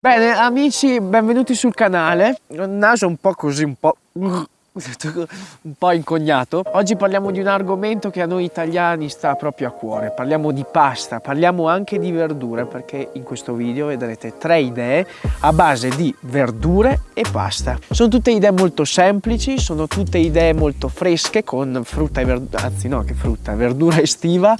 Bene amici, benvenuti sul canale. Un naso un po' così, un po'... un po' incognato. Oggi parliamo di un argomento che a noi italiani sta proprio a cuore. Parliamo di pasta, parliamo anche di verdure perché in questo video vedrete tre idee a base di verdure e pasta. Sono tutte idee molto semplici, sono tutte idee molto fresche con frutta e verdura, anzi no che frutta, verdura estiva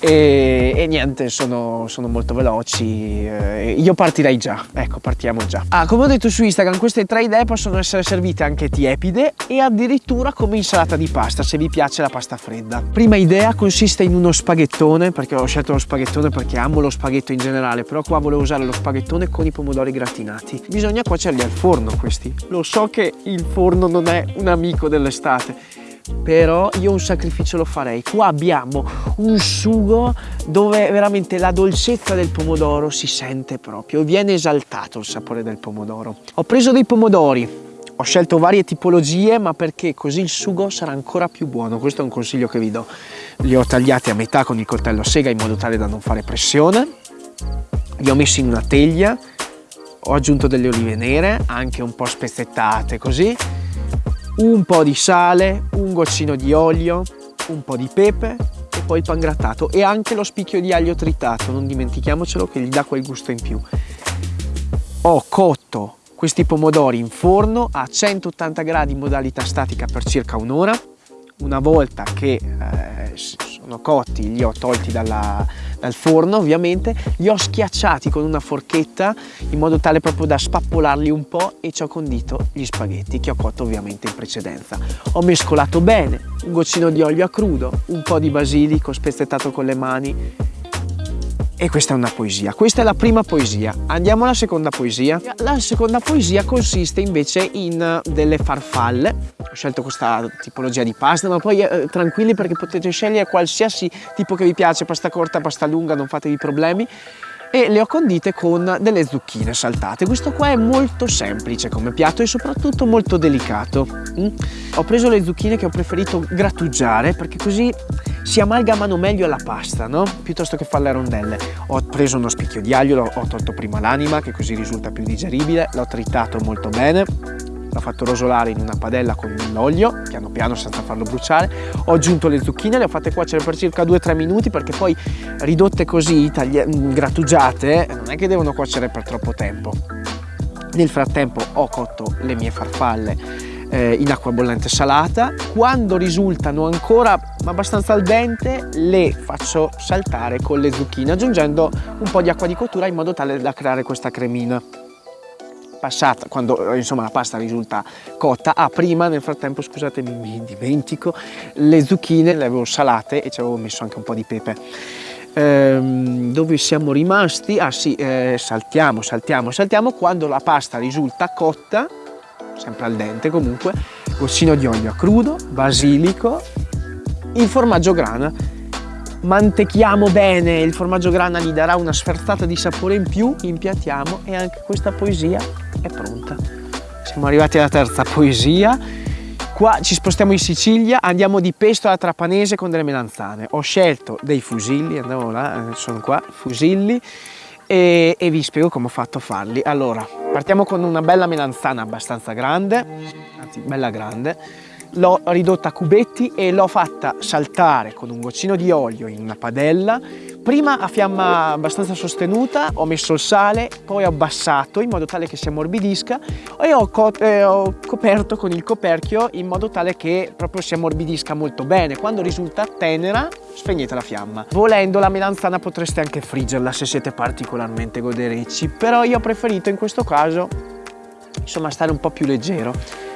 e, e niente sono, sono, molto veloci eh, io partirei già ecco partiamo già. Ah, come ho detto su Instagram queste tre idee possono essere servite anche tiepide e addirittura come insalata di pasta se vi piace la pasta fredda. Prima idea consiste in uno spaghettone perché ho scelto lo spaghettone perché amo lo spaghetto in generale però qua volevo usare lo spaghettone con i pomodori gratinati. Bisogna cuocerli al forno questi. Lo so che il forno non è un amico dell'estate però io un sacrificio lo farei. Qua abbiamo un sugo dove veramente la dolcezza del pomodoro si sente proprio viene esaltato il sapore del pomodoro. Ho preso dei pomodori ho scelto varie tipologie ma perché così il sugo sarà ancora più buono? Questo è un consiglio che vi do. Li ho tagliati a metà con il coltello a sega in modo tale da non fare pressione. Li ho messi in una teglia ho aggiunto delle olive nere anche un po' spezzettate così un po' di sale, un goccino di olio, un po' di pepe e poi il pangrattato e anche lo spicchio di aglio tritato, non dimentichiamocelo che gli dà quel gusto in più. Ho cotto questi pomodori in forno a 180 gradi in modalità statica per circa un'ora. Una volta che eh, sono cotti li ho tolti dalla, dal forno ovviamente, li ho schiacciati con una forchetta in modo tale proprio da spappolarli un po' e ci ho condito gli spaghetti che ho cotto ovviamente in precedenza. Ho mescolato bene, un goccino di olio a crudo, un po' di basilico spezzettato con le mani e questa è una poesia. Questa è la prima poesia. Andiamo alla seconda poesia. La seconda poesia consiste invece in delle farfalle. Ho scelto questa tipologia di pasta, ma poi eh, tranquilli perché potete scegliere qualsiasi tipo che vi piace, pasta corta, pasta lunga, non fatevi problemi e le ho condite con delle zucchine saltate. Questo qua è molto semplice come piatto e soprattutto molto delicato. Mm? Ho preso le zucchine che ho preferito grattugiare perché così si amalgamano meglio alla pasta, no? Piuttosto che farle a rondelle. Ho preso uno spicchio di aglio, ho tolto prima l'anima che così risulta più digeribile, l'ho tritato molto bene l'ho fatto rosolare in una padella con dell'olio, piano piano senza farlo bruciare, ho aggiunto le zucchine, le ho fatte cuocere per circa 2-3 minuti perché poi ridotte così, mm, grattugiate, non è che devono cuocere per troppo tempo. Nel frattempo ho cotto le mie farfalle eh, in acqua bollente salata, quando risultano ancora abbastanza al dente le faccio saltare con le zucchine aggiungendo un po' di acqua di cottura in modo tale da creare questa cremina passata, quando insomma la pasta risulta cotta, ah prima nel frattempo scusatemi mi dimentico, le zucchine le avevo salate e ci avevo messo anche un po' di pepe. Ehm, dove siamo rimasti? Ah sì, eh, saltiamo, saltiamo, saltiamo, quando la pasta risulta cotta, sempre al dente comunque, goccino di olio a crudo, basilico, il formaggio grana mantechiamo bene, il formaggio grana gli darà una sferzata di sapore in più, impiattiamo e anche questa poesia è pronta. Siamo arrivati alla terza poesia. Qua ci spostiamo in Sicilia, andiamo di pesto alla trapanese con delle melanzane. Ho scelto dei fusilli, andiamo là, eh, sono qua, fusilli, e, e vi spiego come ho fatto a farli. Allora, partiamo con una bella melanzana abbastanza grande, anzi bella grande, l'ho ridotta a cubetti e l'ho fatta saltare con un goccino di olio in una padella. Prima a fiamma abbastanza sostenuta ho messo il sale poi ho abbassato in modo tale che si ammorbidisca e ho, co eh, ho coperto con il coperchio in modo tale che proprio si ammorbidisca molto bene. Quando risulta tenera spegnete la fiamma. Volendo la melanzana potreste anche friggerla se siete particolarmente goderecci però io ho preferito in questo caso insomma stare un po' più leggero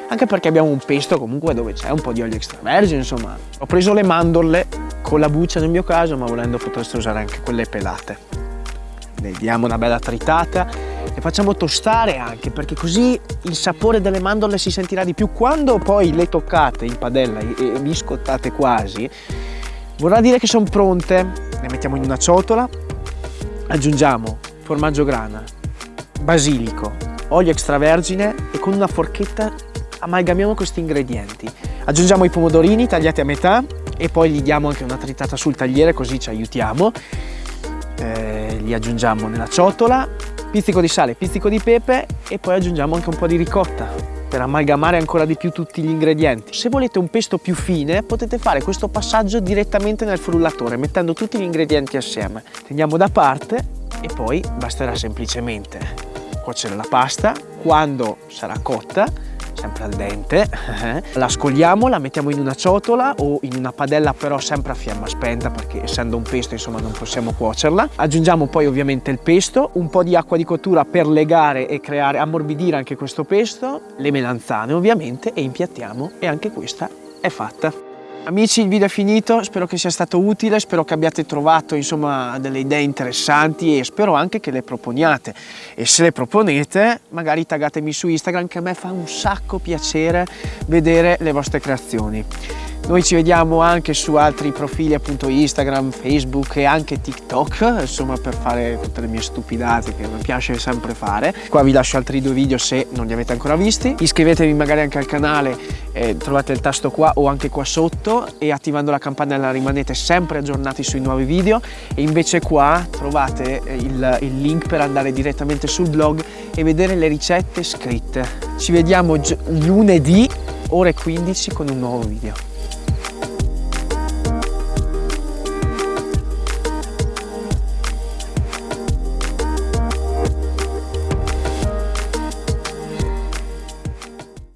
anche perché abbiamo un pesto comunque dove c'è un po' di olio extravergine, insomma. Ho preso le mandorle con la buccia nel mio caso, ma volendo potreste usare anche quelle pelate. Le diamo una bella tritata, le facciamo tostare anche perché così il sapore delle mandorle si sentirà di più. Quando poi le toccate in padella e biscottate quasi, vorrà dire che sono pronte. Le mettiamo in una ciotola, aggiungiamo formaggio grana, basilico, olio extravergine e con una forchetta amalgamiamo questi ingredienti. Aggiungiamo i pomodorini tagliati a metà e poi gli diamo anche una tritata sul tagliere così ci aiutiamo. Eh, li aggiungiamo nella ciotola, pizzico di sale, pizzico di pepe e poi aggiungiamo anche un po' di ricotta per amalgamare ancora di più tutti gli ingredienti. Se volete un pesto più fine potete fare questo passaggio direttamente nel frullatore mettendo tutti gli ingredienti assieme. Teniamo da parte e poi basterà semplicemente cuocere la pasta quando sarà cotta sempre al dente, la scogliamo, la mettiamo in una ciotola o in una padella però sempre a fiamma spenta perché essendo un pesto insomma non possiamo cuocerla. Aggiungiamo poi ovviamente il pesto, un po' di acqua di cottura per legare e creare, ammorbidire anche questo pesto, le melanzane ovviamente e impiattiamo e anche questa è fatta. Amici il video è finito, spero che sia stato utile, spero che abbiate trovato insomma delle idee interessanti e spero anche che le proponiate e se le proponete magari taggatemi su Instagram che a me fa un sacco piacere vedere le vostre creazioni. Noi ci vediamo anche su altri profili appunto Instagram, Facebook e anche TikTok, insomma per fare tutte le mie stupidate che mi piace sempre fare. Qua vi lascio altri due video se non li avete ancora visti. Iscrivetevi magari anche al canale, eh, trovate il tasto qua o anche qua sotto e attivando la campanella rimanete sempre aggiornati sui nuovi video e invece qua trovate il, il link per andare direttamente sul blog e vedere le ricette scritte. Ci vediamo lunedì ore 15 con un nuovo video.